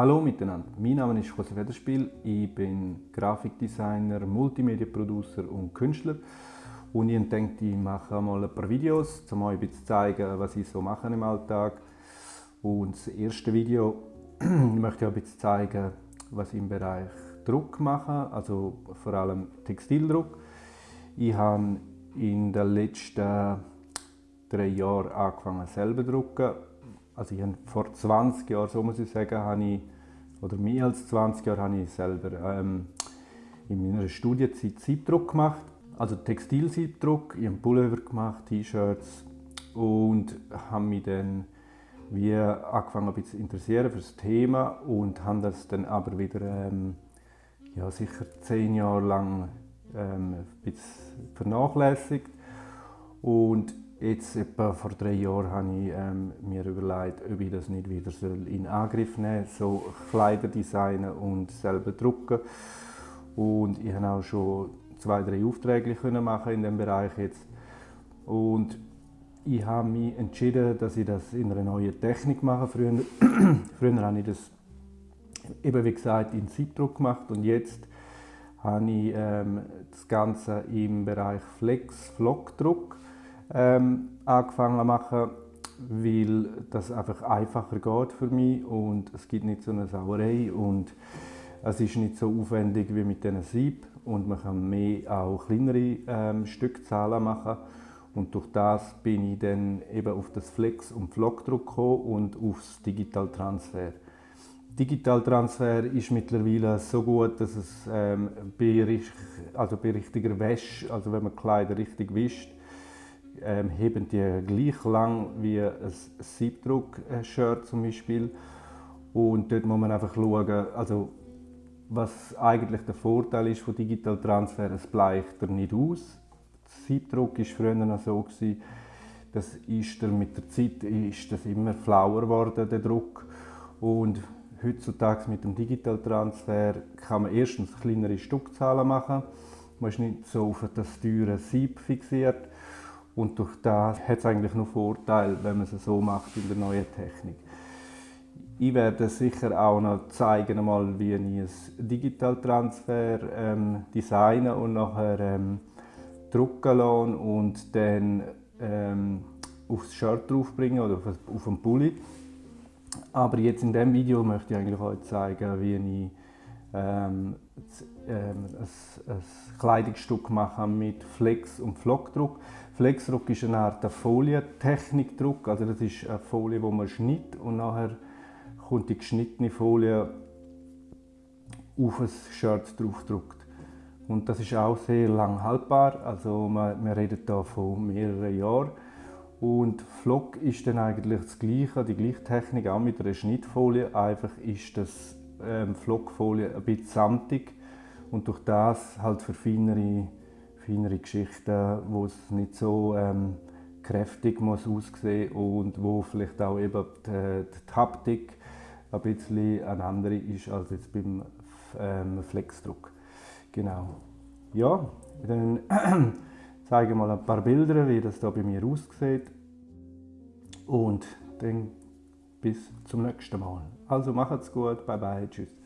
Hallo miteinander, mein Name ist José Federspiel, ich bin Grafikdesigner, Multimedia-Producer und Künstler und ich denke, ich mache mal ein paar Videos, um euch ein bisschen zu zeigen, was ich so mache im Alltag. Und das erste Video möchte ich euch ein bisschen zeigen, was ich im Bereich Druck mache, also vor allem Textildruck. Ich habe in den letzten drei Jahren angefangen selber zu drucken. Also ich vor 20 Jahren, so muss ich sagen, habe ich, oder mehr als 20 Jahre habe ich selber ähm, in meiner Studienzeit Siebdruck gemacht. Also Textilsiebdruck, ich habe Pullover gemacht, T-Shirts und habe mich dann wie angefangen ein zu interessieren für das Thema und habe das dann aber wieder ähm, ja, sicher zehn Jahre lang ähm, ein vernachlässigt und jetzt etwa vor drei Jahren habe ich ähm, mir überlegt, ob ich das nicht wieder in Angriff nehmen soll, so Kleider designen und selber drucken und ich habe auch schon zwei, drei Aufträge können machen in dem Bereich jetzt. Und ich habe mich entschieden, dass ich das in einer neuen Technik mache. Früher, früher habe ich das eben wie gesagt in Siebdruck gemacht und jetzt habe ich ähm, das Ganze im Bereich Flex Flockdruck ähm, angefangen machen, weil das einfach einfacher geht für mich und es gibt nicht so eine Sauerei und es ist nicht so aufwendig wie mit diesen Sieb und man kann mehr auch kleinere ähm, Stückzahlen machen. Und durch das bin ich dann eben auf das Flex- und Flockdruck gekommen und aufs Digitaltransfer. Digitaltransfer ist mittlerweile so gut, dass es ähm, bei, also bei richtiger Wäsche, also wenn man Kleider richtig wischt, ähm, heben die gleich lang wie ein Siebdruck-Shirt zum Beispiel. Und dort muss man einfach schauen, also was eigentlich der Vorteil ist von Digital Transfer, es bleicht er nicht aus. Der Siebdruck war früher noch so, gewesen, das ist er mit der Zeit ist das immer flauer geworden, der Druck. Und heutzutage mit dem Digital Transfer kann man erstens kleinere Stückzahlen machen. Man ist nicht so auf das teure Sieb fixiert. Und durch das hat es eigentlich noch Vorteile, wenn man es so macht in der neuen Technik. Ich werde sicher auch noch zeigen, mal, wie ich ein Digitaltransfer ähm, designe und nachher ähm, drucken lasse und dann ähm, aufs Shirt draufbringen oder auf, auf den Pulli. Aber jetzt in diesem Video möchte ich eigentlich euch zeigen, wie ich ähm, ähm, ein, ein Kleidungsstück mache mit Flex- und Flockdruck. Flexdruck ist eine Art Folientechnikdruck, also das ist eine Folie, wo man schneidet und nachher kommt die geschnittene Folie auf ein Shirt draufgedruckt. Und das ist auch sehr lang haltbar, also man redet hier von mehreren Jahren. Und Flock ist dann eigentlich das Gleiche, die gleiche Technik, auch mit einer Schnittfolie. Einfach ist das ähm, Flockfolie ein bisschen samtig und durch das halt für feinere, feinere Geschichten, wo es nicht so ähm, kräftig muss aussehen und wo vielleicht auch eben die, die Haptik ein bisschen eine andere ist als jetzt beim ähm, Flexdruck. Genau. Ja, dann zeige ich mal ein paar Bilder, wie das da bei mir aussieht. Und dann bis zum nächsten Mal. Also macht's gut, bye bye, tschüss.